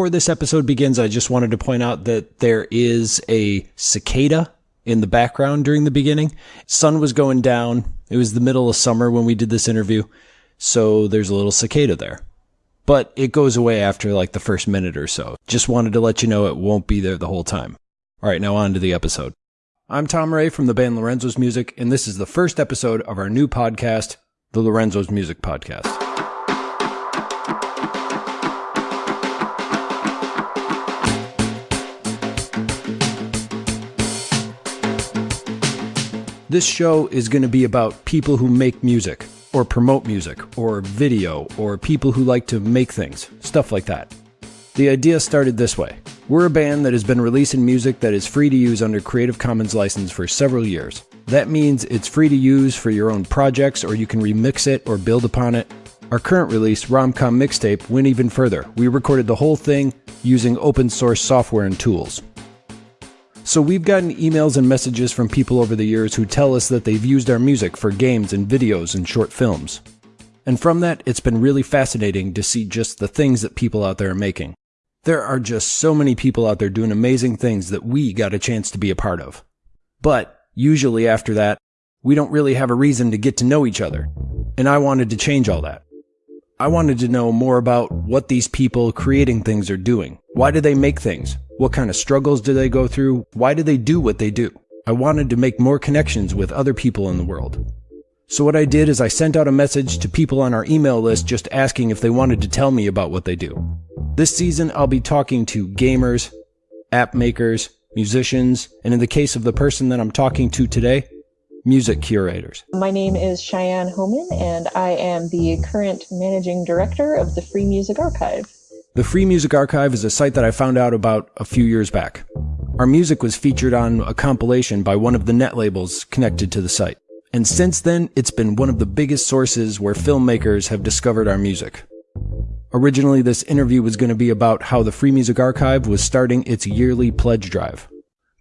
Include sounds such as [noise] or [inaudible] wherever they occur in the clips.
before this episode begins, I just wanted to point out that there is a cicada in the background during the beginning. Sun was going down. It was the middle of summer when we did this interview. So there's a little cicada there. But it goes away after like the first minute or so. Just wanted to let you know it won't be there the whole time. All right, now on to the episode. I'm Tom Ray from the band Lorenzo's Music, and this is the first episode of our new podcast, the Lorenzo's Music Podcast. This show is going to be about people who make music, or promote music, or video, or people who like to make things, stuff like that. The idea started this way. We're a band that has been releasing music that is free to use under Creative Commons license for several years. That means it's free to use for your own projects, or you can remix it or build upon it. Our current release, Romcom Mixtape, went even further. We recorded the whole thing using open source software and tools. So we've gotten emails and messages from people over the years who tell us that they've used our music for games and videos and short films. And from that, it's been really fascinating to see just the things that people out there are making. There are just so many people out there doing amazing things that we got a chance to be a part of. But usually after that, we don't really have a reason to get to know each other. And I wanted to change all that. I wanted to know more about what these people creating things are doing. Why do they make things? What kind of struggles do they go through? Why do they do what they do? I wanted to make more connections with other people in the world. So what I did is I sent out a message to people on our email list just asking if they wanted to tell me about what they do. This season, I'll be talking to gamers, app makers, musicians, and in the case of the person that I'm talking to today, music curators. My name is Cheyenne Hohman, and I am the current managing director of the Free Music Archive. The Free Music Archive is a site that I found out about a few years back. Our music was featured on a compilation by one of the net labels connected to the site. And since then, it's been one of the biggest sources where filmmakers have discovered our music. Originally, this interview was going to be about how the Free Music Archive was starting its yearly pledge drive.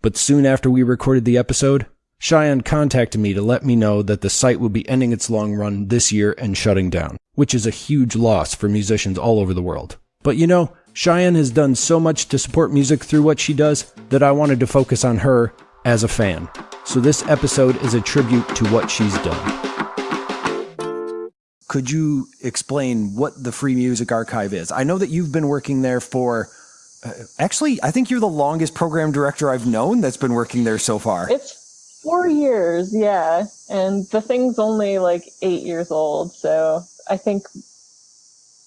But soon after we recorded the episode, Cheyenne contacted me to let me know that the site will be ending its long run this year and shutting down, which is a huge loss for musicians all over the world. But you know, Cheyenne has done so much to support music through what she does that I wanted to focus on her as a fan. So this episode is a tribute to what she's done. Could you explain what the Free Music Archive is? I know that you've been working there for uh, actually, I think you're the longest program director I've known that's been working there so far. It's four years, yeah. And the thing's only like eight years old. So I think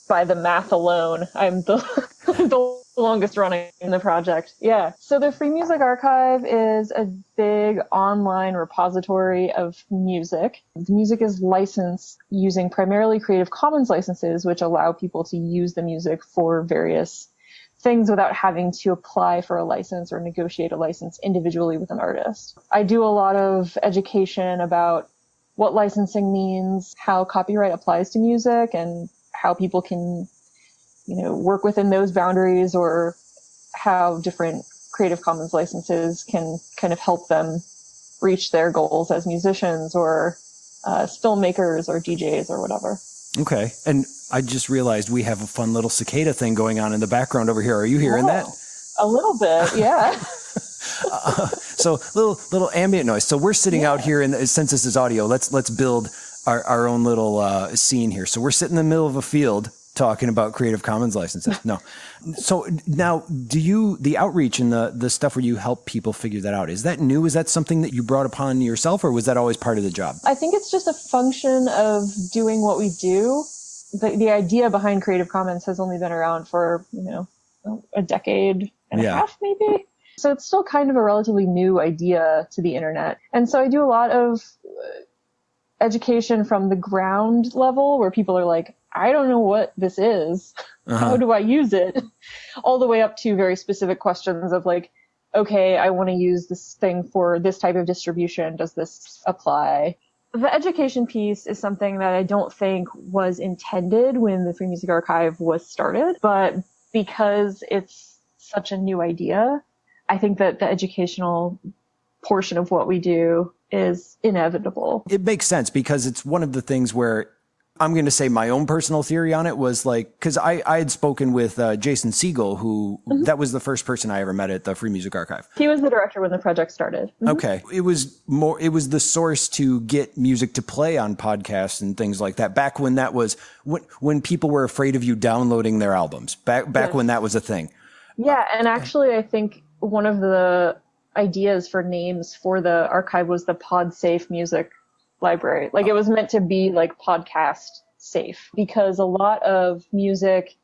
by the math alone, I'm the, [laughs] the longest running in the project. Yeah. So the Free Music Archive is a big online repository of music. The music is licensed using primarily Creative Commons licenses, which allow people to use the music for various things without having to apply for a license or negotiate a license individually with an artist. I do a lot of education about what licensing means, how copyright applies to music, and how people can, you know, work within those boundaries or how different Creative Commons licenses can kind of help them reach their goals as musicians or uh, filmmakers or DJs or whatever. Okay. And I just realized we have a fun little cicada thing going on in the background over here. Are you hearing that? A little bit, yeah. [laughs] [laughs] uh, so little little ambient noise. So we're sitting yeah. out here, and since this is audio, let's let's build our, our own little uh, scene here. So we're sitting in the middle of a field talking about Creative Commons licenses. [laughs] No. So now, do you the outreach and the the stuff where you help people figure that out? Is that new? Is that something that you brought upon yourself, or was that always part of the job? I think it's just a function of doing what we do. The the idea behind Creative Commons has only been around for you know a decade and yeah. a half, maybe. So it's still kind of a relatively new idea to the internet. And so I do a lot of education from the ground level where people are like, I don't know what this is. [laughs] Uh-huh. How do I use it? [laughs] All the way up to very specific questions of like, okay, I want to use this thing for this type of distribution. Does this apply? The education piece is something that I don't think was intended when the Free Music Archive was started, but because it's such a new idea, I think that the educational portion of what we do is inevitable. It makes sense because it's one of the things where I'm going to say my own personal theory on it was like, because I, I had spoken with uh, Jason Sigal, who mm-hmm. that was the first person I ever met at the Free Music Archive. He was the director when the project started. Mm-hmm. Okay. It was more, it was the source to get music to play on podcasts and things like that. Back when that was, when, when people were afraid of you downloading their albums, back, back yes. when that was a thing. Yeah. And actually, I think one of the ideas for names for the archive was the pod safe music library. Like it was meant to be like podcast safe because a lot of music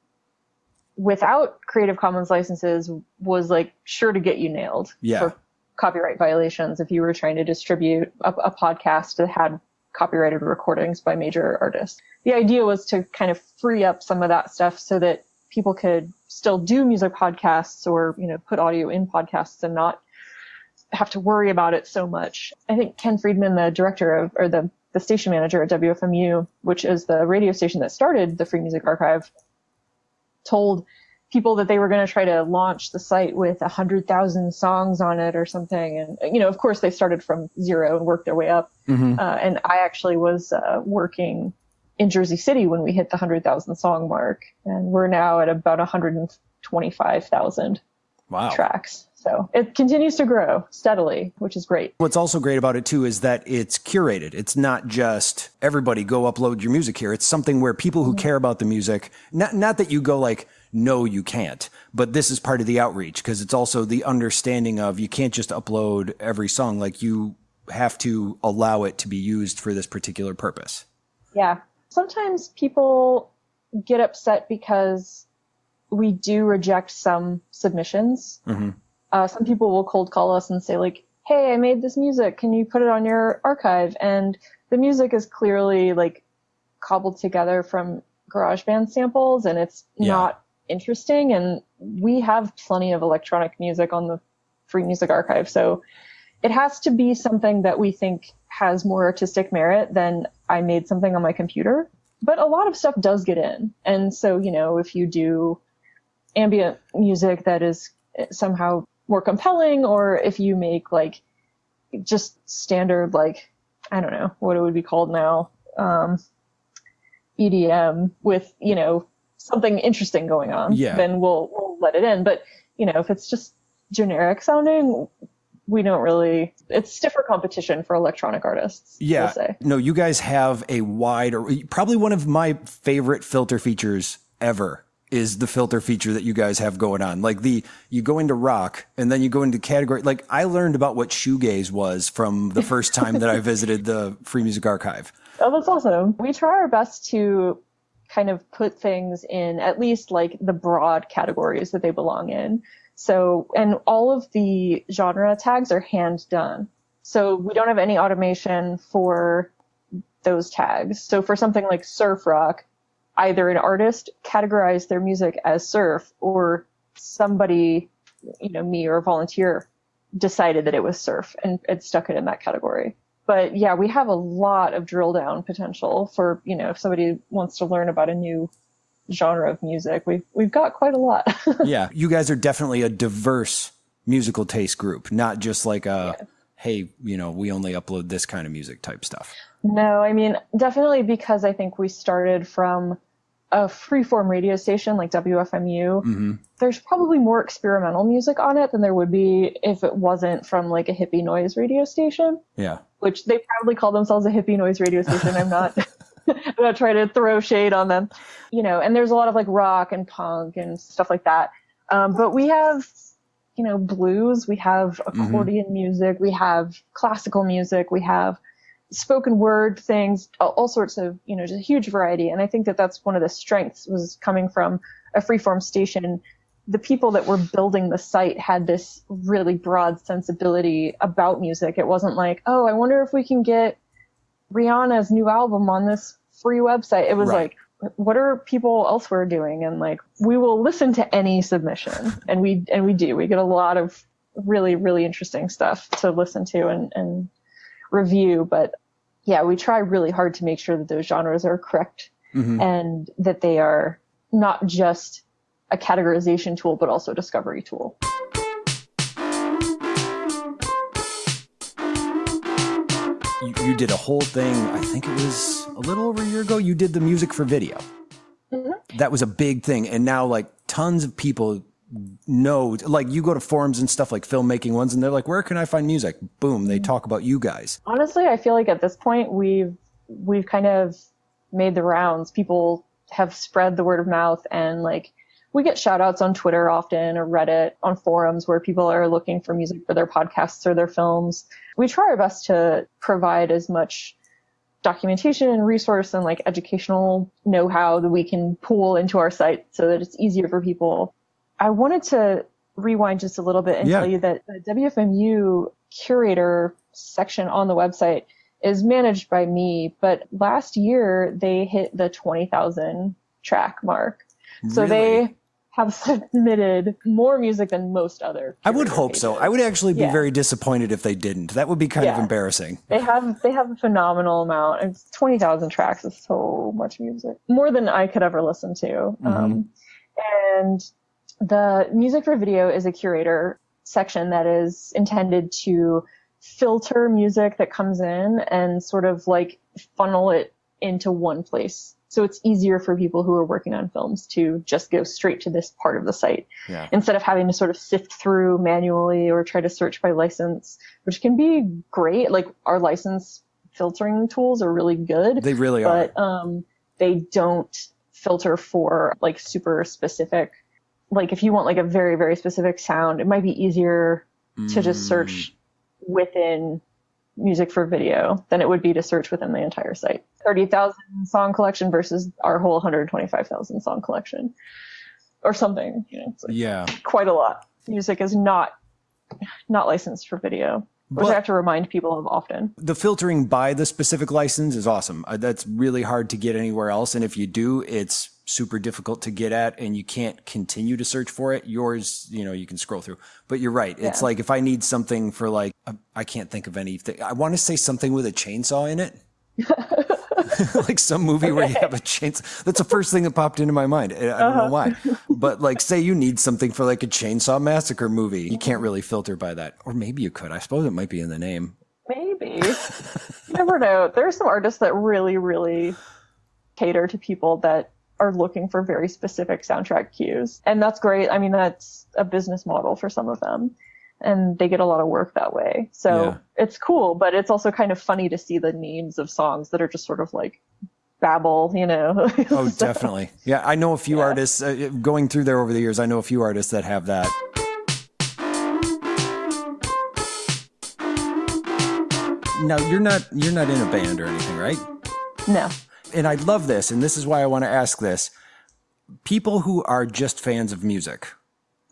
without Creative Commons licenses was like sure to get you nailed yeah. for copyright violations if you were trying to distribute a, a podcast that had copyrighted recordings by major artists. The idea was to kind of free up some of that stuff so that people could still do music podcasts or, you know, put audio in podcasts and not have to worry about it so much. I think Ken Freedman, the director of, or the, the station manager at WFMU, which is the radio station that started the Free Music Archive, told people that they were going to try to launch the site with a hundred thousand songs on it or something. And, you know, of course they started from zero and worked their way up. Mm-hmm. Uh, and I actually was uh, working in Jersey City when we hit the hundred thousand song mark. And we're now at about 125,000 wow. tracks. So it continues to grow steadily, which is great. What's also great about it too is that it's curated. It's not just everybody go upload your music here. It's something where people who mm-hmm. care about the music, not, not that you go like, no, you can't, but this is part of the outreach because it's also the understanding of you can't just upload every song. Like you have to allow it to be used for this particular purpose. Yeah. Sometimes people get upset because we do reject some submissions. Mm-hmm uh, some people will cold call us and say like, "Hey, I made this music. Can you put it on your archive?" And the music is clearly like cobbled together from GarageBand samples, and it's yeah. not interesting. And we have plenty of electronic music on the Free Music Archive, so it has to be something that we think has more artistic merit than I made something on my computer. But a lot of stuff does get in, and so you know if you do ambient music that is somehow more compelling or if you make like just standard like I don't know what it would be called now um, EDM with you know something interesting going on yeah. then we'll we'll let it in. But you know if it's just generic sounding we don't really it's stiffer competition for electronic artists yeah. no you guys have a wide probably one of my favorite filter features ever is the filter feature that you guys have going on. Like the you go into rock and then you go into category. Like I learned about what shoegaze was from the first time that I [laughs] visited the Free Music Archive. Oh, that's awesome. We try our best to kind of put things in at least like the broad categories that they belong in. So, and all of the genre tags are hand done. So we don't have any automation for those tags. So for something like surf rock, either an artist categorized their music as surf or somebody, you know, me or a volunteer decided that it was surf and, and stuck it in that category. But yeah, we have a lot of drill down potential for, you know, if somebody wants to learn about a new genre of music, we've, we've got quite a lot. [laughs] yeah. You guys are definitely a diverse musical taste group, not just like a, yeah. hey, you know, we only upload this kind of music type stuff. No, I mean, definitely because I think we started from a freeform radio station like WFMU, mm-hmm. there's probably more experimental music on it than there would be if it wasn't from like a hippie noise radio station. Yeah. Which they proudly call themselves a hippie noise radio station. I'm not [laughs] [laughs] I'm not trying to throw shade on them. You know, and there's a lot of like rock and punk and stuff like that. Um, but we have, you know, blues, we have mm-hmm. accordion mm-hmm. music, we have classical music, we have spoken word things, all, sorts of, you know, just a huge variety. And I think that that's one of the strengths was coming from a freeform station. The people that were building the site had this really broad sensibility about music. It wasn't like, oh, I wonder if we can get Rihanna's new album on this free website. It was right. like, what are people elsewhere doing? And like, we will listen to any submission and we, and we do, we get a lot of really, really interesting stuff to listen to and, and review, but yeah, we try really hard to make sure that those genres are correct mm-hmm. and that they are not just a categorization tool, but also a discovery tool. You, you did a whole thing. I think it was a little over a year ago. You did the music for video. Mm-hmm. That was a big thing, and now like tons of people know. Like you go to forums and stuff like filmmaking ones, and they're like, "Where can I find music?" Boom, they mm-hmm. talk about you guys. Honestly, I feel like at this point we've we've kind of made the rounds. People have spread the word of mouth and like we get shout outs on Twitter often or Reddit on forums where people are looking for music for their podcasts or their films. We try our best to provide as much documentation and resource and like educational know-how that we can pool into our site so that it's easier for people. I wanted to rewind just a little bit and yeah. tell you that the WFMU curator section on the website is managed by me, but last year they hit the 20,000 track mark. So really? they have [laughs] submitted more music than most other. I would hope pages. so. I would actually be yeah. very disappointed if they didn't. That would be kind yeah. of embarrassing. They have they have a phenomenal amount. It's twenty thousand tracks is so much music, more than I could ever listen to. Mm-hmm. Um, and the music for video is a curator section that is intended to filter music that comes in and sort of like funnel it into one place. So it's easier for people who are working on films to just go straight to this part of the site yeah. instead of having to sort of sift through manually or try to search by license, which can be great. Like our license filtering tools are really good. They really but, are. But um, they don't filter for like super specific. Like if you want like a very, very specific sound, it might be easier mm. to just search within music for video than it would be to search within the entire site. 30,000 song collection versus our whole 125,000 song collection or something. You know, like yeah. Quite a lot. Music is not, not licensed for video. Which but I have to remind people of often. The filtering by the specific license is awesome. Uh, that's really hard to get anywhere else. And if you do, it's super difficult to get at and you can't continue to search for it. Yours, you know, you can scroll through. But you're right. It's like if I need something for like, I can't think of anything. I want to say something with a chainsaw in it. [laughs] like some movie okay. where you have a chainsaw. That's the first thing that popped into my mind. I don't uh-huh. know why. [laughs] But like, say you need something for like a chainsaw massacre movie. You can't really filter by that. Or maybe you could. I suppose it might be in the name. Maybe. [laughs] you never know. There are some artists that really, really cater to people that are looking for very specific soundtrack cues. And that's great. I mean, that's a business model for some of them. And they get a lot of work that way. So yeah. it's cool, but it's also kind of funny to see the names of songs that are just sort of like babble, you know. [laughs] oh, so, definitely. Yeah, I know a few yeah. artists uh, going through there over the years. I know a few artists that have that. Now, you're not you're not in a band or anything, right? No and I love this, and this is why I want to ask this. People who are just fans of music,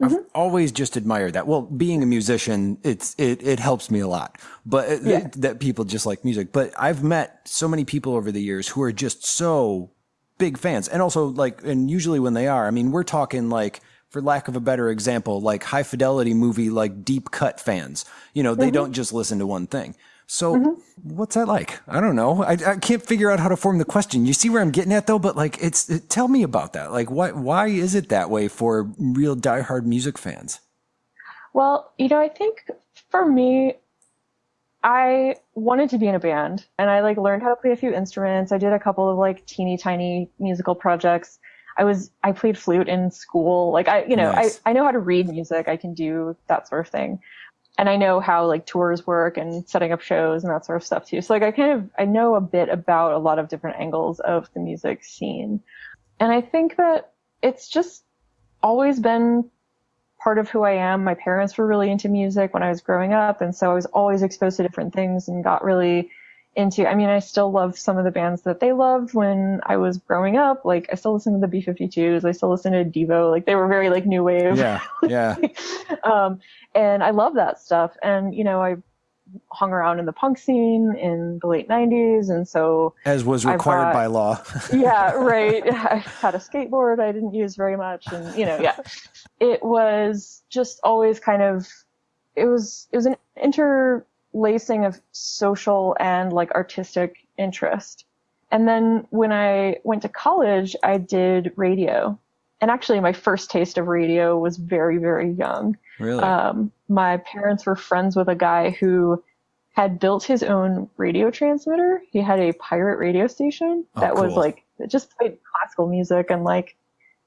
I've mm-hmm. always just admired that. Well, being a musician, it's it it helps me a lot. But yeah. th- that people just like music. But I've met so many people over the years who are just so big fans, and also like, and usually when they are, I mean, we're talking like for lack of a better example, like high fidelity movie, like deep cut fans. You know, they mm-hmm. don't just listen to one thing. So mm-hmm. what's that like? I don't know. I, I can't figure out how to form the question. You see where I'm getting at though, but like it's it, tell me about that. Like why why is it that way for real diehard music fans? Well, you know, I think for me I wanted to be in a band and I like learned how to play a few instruments. I did a couple of like teeny tiny musical projects. I was I played flute in school. Like I you know, nice. I, I know how to read music. I can do that sort of thing and I know how like tours work and setting up shows and that sort of stuff too. So like I kind of I know a bit about a lot of different angles of the music scene. And I think that it's just always been part of who I am. My parents were really into music when I was growing up and so I was always exposed to different things and got really into I mean I still love some of the bands that they loved when I was growing up. Like I still listen to the B52s, I still listen to Devo. Like they were very like new wave. Yeah. Yeah. [laughs] um and I love that stuff. And you know, I hung around in the punk scene in the late 90s and so as was required by law [laughs] yeah [laughs] right i had a skateboard i didn't use very much and you know yeah it was just always kind of it was it was an interlacing of social and like artistic interest and then when i went to college i did radio and actually my first taste of radio was very very young really um, my parents were friends with a guy who had built his own radio transmitter. He had a pirate radio station Oh, that was like it just played classical music and like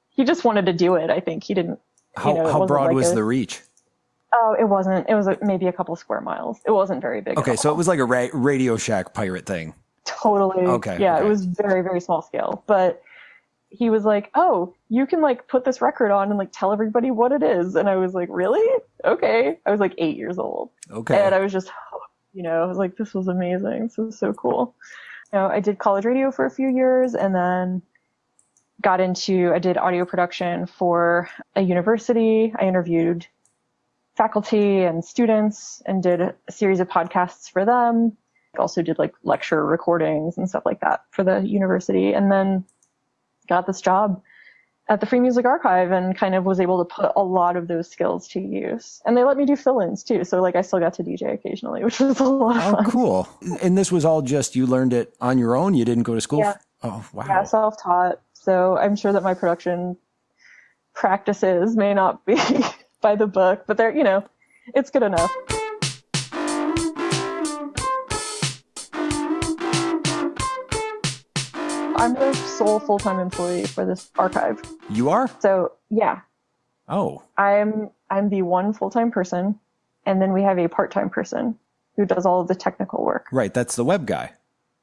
he just wanted to do it. I think he didn't. How, know, how broad like was a- the reach? Oh, it wasn't. It was a, maybe a couple square miles. It wasn't very big. Okay, so it was like a ra- Radio Shack pirate thing. totally. Okay, Yeah, okay. it was very very small scale, but. He was like, "Oh, you can like put this record on and like tell everybody what it is," and I was like, "Really? Okay." I was like eight years old, Okay. and I was just, [gasps] you know, I was like, "This was amazing. This was so cool." You know, I did college radio for a few years, and then got into I did audio production for a university. I interviewed faculty and students and did a series of podcasts for them. I also did like lecture recordings and stuff like that for the university, and then got this job at the Free Music Archive and kind of was able to put a lot of those skills to use. And they let me do fill-ins too, so like I still got to DJ occasionally, [laughs] which was a lot of Oh, fun. cool. And this was all just you learned it on your own? You didn't go to school? Yeah. Oh, wow. Yeah, self-taught. So I'm sure that my production practices may not be [laughs] by the book, but they're, you know, it's good enough. I'm the sole full-time employee for this archive. You are? So yeah, Oh, I'm I'm the one full-time person, and then we have a part-time person who does all of the technical work. right. That's the web guy.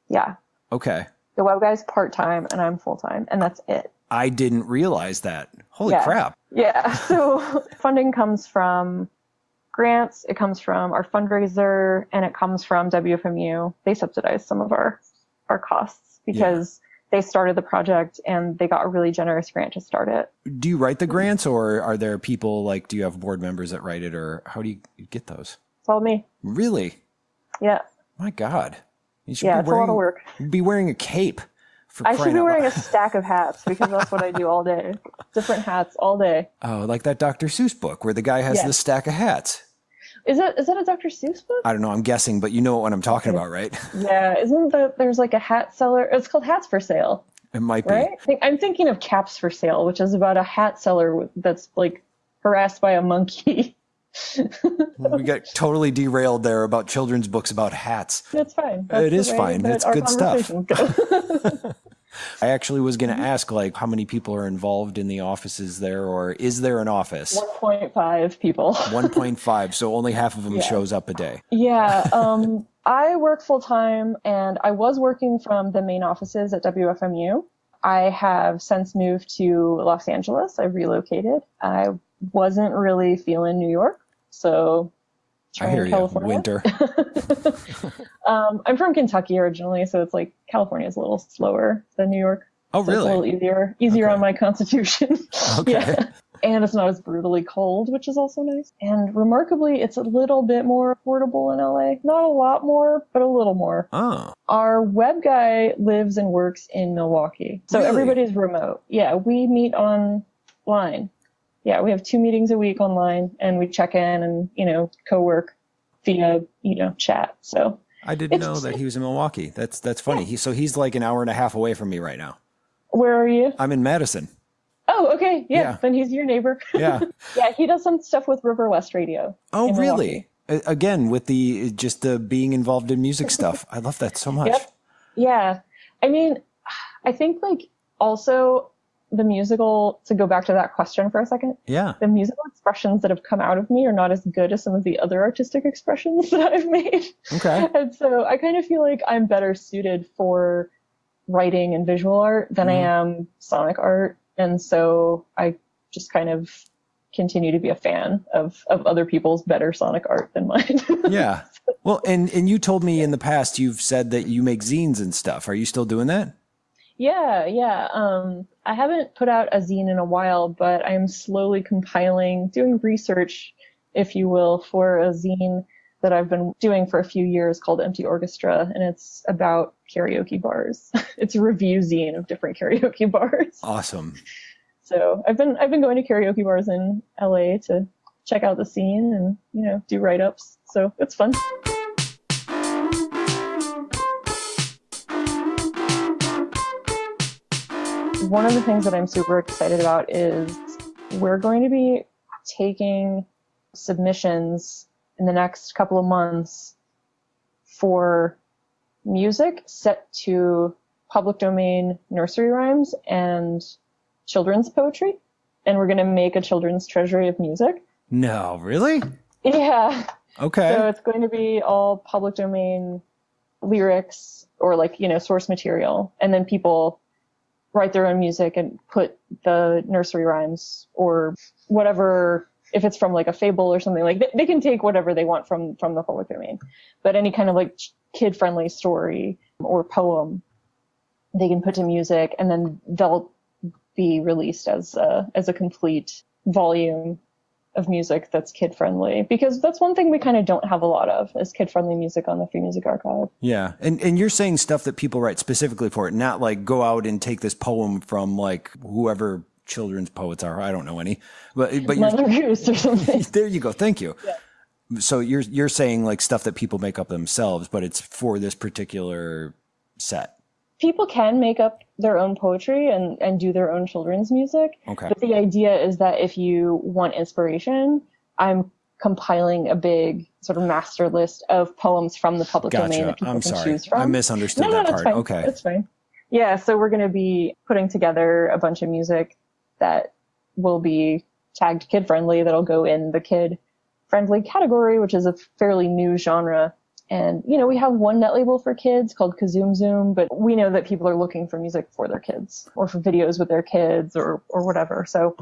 Yeah, Okay. the web guy's part-time and I'm full-time, and that's it. I didn't realize that. Holy Yeah. crap. Yeah. [laughs] So funding comes from grants, it comes from our fundraiser, and it comes from WFMU. They subsidize some of our our costs because they started the project and they got a really generous grant to start it. Do you write the grants or are there people like, do you have board members that write it or how do you get those? It's all me. Really? Yeah. My God. You should Yeah, be it's a wearing, lot of work. Be wearing a cape. I should be wearing a stack of hats because that's what I do all day. Different hats all day. Oh, like that Dr. Seuss book where the guy has Yeah. the stack of hats. Is it is that a Dr. Seuss book? I don't know. I'm guessing, but you know what I'm talking about, right? [laughs] Yeah, isn't the there's like a hat seller? It's called Hats for Sale, It might be. right? I'm thinking of Caps for Sale, which is about a hat seller that's like harassed by a monkey. [laughs] We got totally derailed there about children's books about hats. That's fine. It That's the is fine. that It's good stuff. [laughs] I actually was Mm-hmm. going to ask, like, how many people are involved in the offices there, or is there an office? 1.5 people. [laughs] 1.5, so only half of them Yeah. shows up a day. Yeah, [laughs] um, I work full time, and I was working from the main offices at WFMU. I have since moved to Los Angeles. I relocated. I wasn't really feeling New York, so I hear you. California. Winter. [laughs] [laughs] Um, I'm from Kentucky originally, so it's like California is a little slower than New York. Oh, So it's a little really? easier, easier Okay. on my constitution. [laughs] Okay. Yeah. And it's not as brutally cold, which is also nice. And remarkably, it's a little bit more affordable in LA. Not a lot more, but a little more. Oh, Our web guy lives and works in Milwaukee. So Really? everybody's remote. Yeah, we meet online. Yeah, we have two meetings a week online and we check in and, you know, co-work via, you know, chat. So I didn't know that he was in Milwaukee. That's that's funny. He, so he's like an hour and a half away from me right now. where are you? I'm in Madison. Oh, okay. Yeah, Yeah. then he's your neighbor. [laughs] Yeah. yeah, he does some stuff with Riverwest Radio. Oh, really? Again, with the just the being involved in music stuff. I love that so much. Yep. Yeah. I mean, I think like also the musical, to go back to that question for a second, Yeah. the musical expressions that have come out of me are not as good as some of the other artistic expressions [laughs] that I've made. Okay. And so I kind of feel like I'm better suited for writing and visual art than I Mhm. am sonic art. And so I just kind of continue to be a fan of, of other people's better sonic art than mine. [laughs] Yeah. Well, and and you told me in the past you've said that you make zines and stuff. Are you still doing that? Yeah, yeah. Um, I haven't put out a zine in a while, but I'm slowly compiling, doing research, if you will, for a zine that I've been doing for a few years called Empty Orchestra, and it's about karaoke bars. [laughs] it's a review zine of different karaoke [laughs] bars. Awesome. So I've been I've been going to karaoke bars in LA to check out the scene and you know do write ups. So it's fun. One of the things that I'm super excited about is we're going to be taking submissions in the next couple of months for music set to public domain nursery rhymes and children's poetry. And we're going to make a children's treasury of music. No, really? Yeah. Okay. So it's going to be all public domain lyrics or like, you know, source material. And then people write their own music and put the nursery rhymes or whatever if it's from like a fable or something like they, they can take whatever they want from from the public domain. But any kind of like kid friendly story or poem they can put to music and then they'll be released as a, as a complete volume of music that's kid friendly because that's one thing we kind of don't have a lot of is kid friendly music on the free music archive. Yeah and and you're saying stuff that people write specifically for it not like go out and take this poem from like whoever children's poets are i don't know any but but Mother Goose or something. [laughs] There you go thank you. Yeah. so you're you're saying like stuff that people make up themselves but it's for this particular set people can make up their own poetry and, and do their own children's music. Okay. But the idea is that if you want inspiration, I'm compiling a big sort of master list of poems from the public gotcha. domain that people I'm can sorry. choose from. I misunderstood no, that no, part. Fine. Okay. That's fine. Yeah, so we're going to be putting together a bunch of music that will be tagged kid friendly that'll go in the kid friendly category, which is a fairly new genre and, you know, we have one net label for kids called Kazoom Zoom, but we know that people are looking for music for their kids or for videos with their kids or, or whatever. So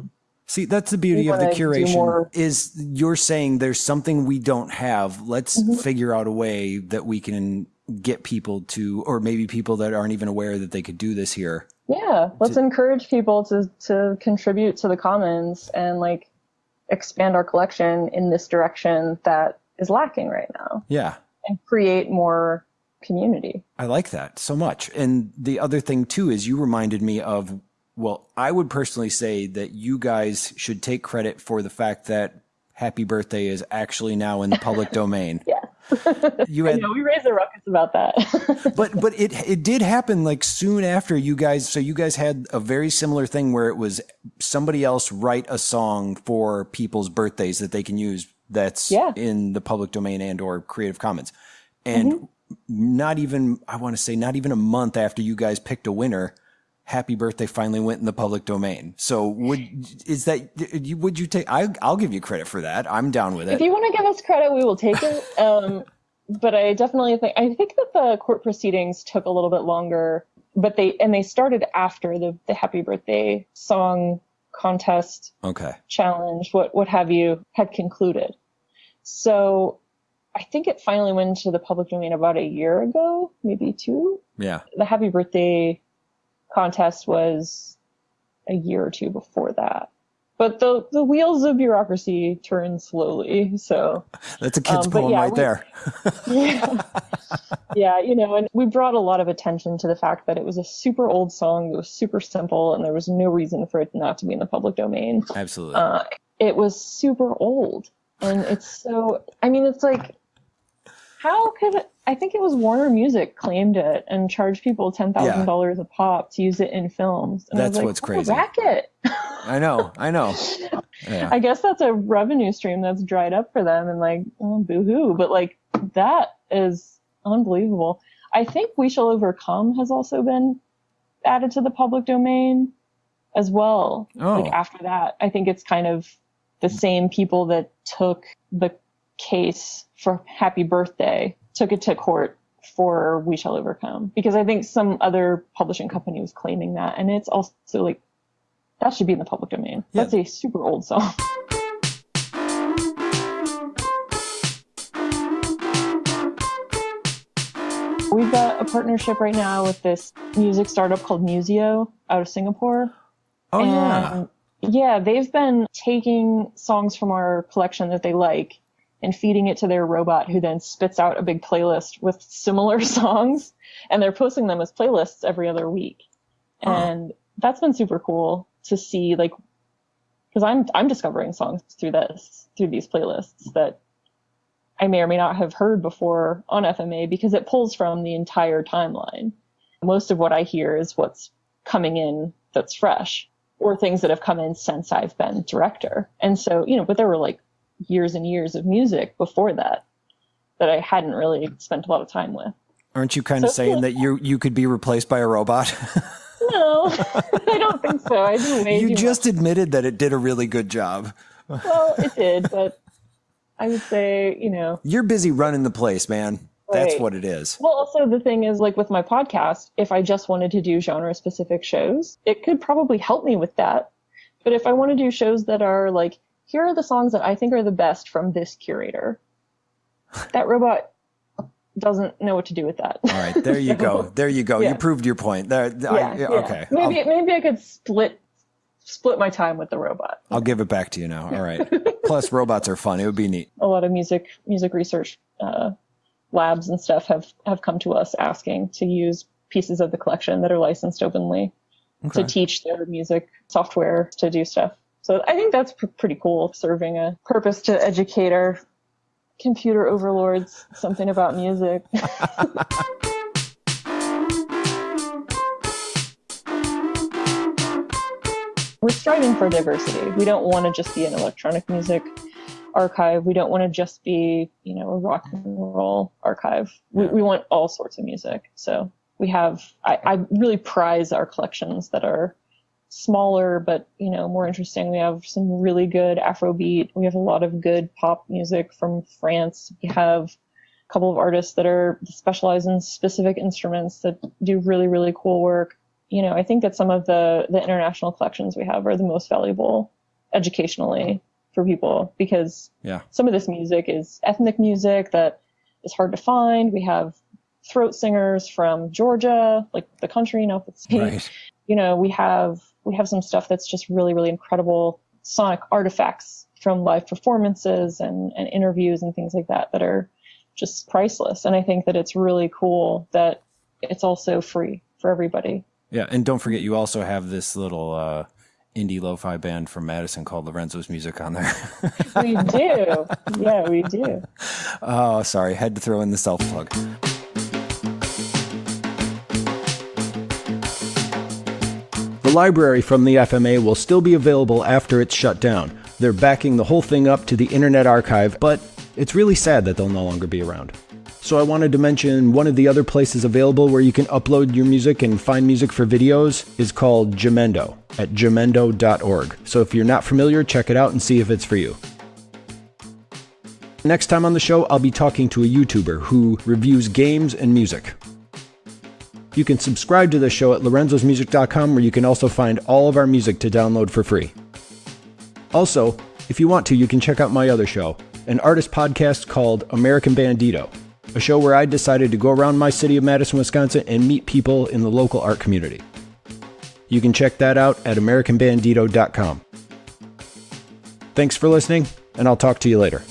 See, that's the beauty of the curation is you're saying there's something we don't have. Let's mm-hmm. figure out a way that we can get people to, or maybe people that aren't even aware that they could do this here. Yeah. Let's to, encourage people to, to contribute to the commons and like expand our collection in this direction that is lacking right now. Yeah and create more community. I like that so much. And the other thing too is you reminded me of well, I would personally say that you guys should take credit for the fact that Happy Birthday is actually now in the public [laughs] domain. yeah. you [laughs] had, know, we raised a ruckus about that. [laughs] but but it it did happen like soon after you guys so you guys had a very similar thing where it was somebody else write a song for people's birthdays that they can use that's yeah. in the public domain and or Creative Commons. And mm-hmm. not even I want to say not even a month after you guys picked a winner, Happy Birthday finally went in the public domain. So would is that would you take? I, will give you credit for that. I'm down with it. If you want to give us credit, we will take it. [laughs] Um, but I definitely think I think that the court proceedings took a little bit longer. But they and they started after the the Happy Birthday song contest okay. challenge, what what have you, had concluded. So I think it finally went to the public domain about a year ago, maybe two. Yeah. The happy birthday contest was a year or two before that. But the the wheels of bureaucracy turn slowly, so that's a kid's um, poem yeah, right we, there. [laughs] yeah, yeah, you know, and we brought a lot of attention to the fact that it was a super old song that was super simple, and there was no reason for it not to be in the public domain. Absolutely, uh, it was super old, and it's so. I mean, it's like how could it, I think it was Warner Music claimed it and charged people ten thousand yeah. dollars a pop to use it in films. And that's like, what's crazy. Racket. I know, I know. [laughs] Yeah. I guess that's a revenue stream that's dried up for them, and like, oh, boo-hoo. But like, that is unbelievable. I think We Shall Overcome has also been added to the public domain as well. Oh. Like after that, I think it's kind of the same people that took the case for Happy Birthday took it to court for We Shall Overcome because I think some other publishing company was claiming that, and it's also like that should be in the public domain. Yeah. That's a super old song. [laughs] We've got a partnership right now with this music startup called Musiio out of Singapore. Oh and yeah. Yeah, they've been taking songs from our collection that they like and feeding it to their robot who then spits out a big playlist with similar [laughs] songs and they're posting them as playlists every other week. And that's been super cool to see like because I'm I'm discovering songs through this through these playlists that I may or may not have heard before on FMA because it pulls from the entire timeline. Most of what I hear is what's coming in that's fresh or things that have come in since I've been director. And so, you know, but there were like years and years of music before that. that I hadn't really spent a lot of time with. Aren't you kind of So- saying that you you could be replaced by a robot? [laughs] No, [laughs] I don't think so. I way you just admitted that it did a really good job. Well, it [laughs] did, but I would say, you know, You're busy running the place, man. That's Right. what it is. Well, also the thing is, like with my podcast, if I just wanted to do genre specific shows, it could probably help me with that. But if I want to do shows that are like, here are the songs that I think are the best from this curator, that robot doesn't know what to do with that. All right, there you go. [laughs] There you go. You proved your point. There, I- yeah, yeah. okay. Maybe I'll, maybe I could split split my time with the robot. I'll give it back to you now. All right. Plus, robots are fun. It would be neat. a lot of music music research uh, labs and stuff have have come to us asking to use pieces of the collection that are licensed openly Okay. to teach their music software to do stuff. So I think that's pr- pretty cool, serving a purpose to educate our computer overlords something about music. [laughs] We're striving for diversity. We don't want to just be an electronic music archive. We don't want to just be, you know, a rock and roll archive. We, we want all sorts of music. So we have, I, I really prize our collections that are smaller but you know more interesting. We have some really good afrobeat. We have a lot of good pop music from france. We have a couple of artists that are specialized in specific instruments that do really really cool work. You know i think that some of the the international collections we have are the most valuable educationally mm-hmm. for people because Yeah. some of this music is ethnic music that is hard to find. We have throat singers from georgia like the country not the state. Right. you know, we have we have some stuff that's just really, really incredible sonic artifacts from live performances and, and interviews and things like that that are just priceless. And I think that it's really cool that it's also free for everybody. Yeah, and don't forget, you also have this little uh, indie lo-fi band from Madison called Lorenzo's Music on there. We do. yeah, we do. [laughs] oh, sorry, had to throw in the self plug. Library from the FMA will still be available after it's shut down. They're backing the whole thing up to the Internet Archive, but it's really sad that they'll no longer be around. So I wanted to mention one of the other places available where you can upload your music and find music for videos is called Jamendo at jamendo.org. So if you're not familiar, check it out and see if it's for you. Next time on the show, I'll be talking to a YouTuber who reviews games and music. You can subscribe to the show at lorenzosmusic.com where you can also find all of our music to download for free. Also, if you want to, you can check out my other show, an artist podcast called American Bandito, a show where I decided to go around my city of Madison, Wisconsin and meet people in the local art community. You can check that out at americanbandito.com. Thanks for listening, and I'll talk to you later.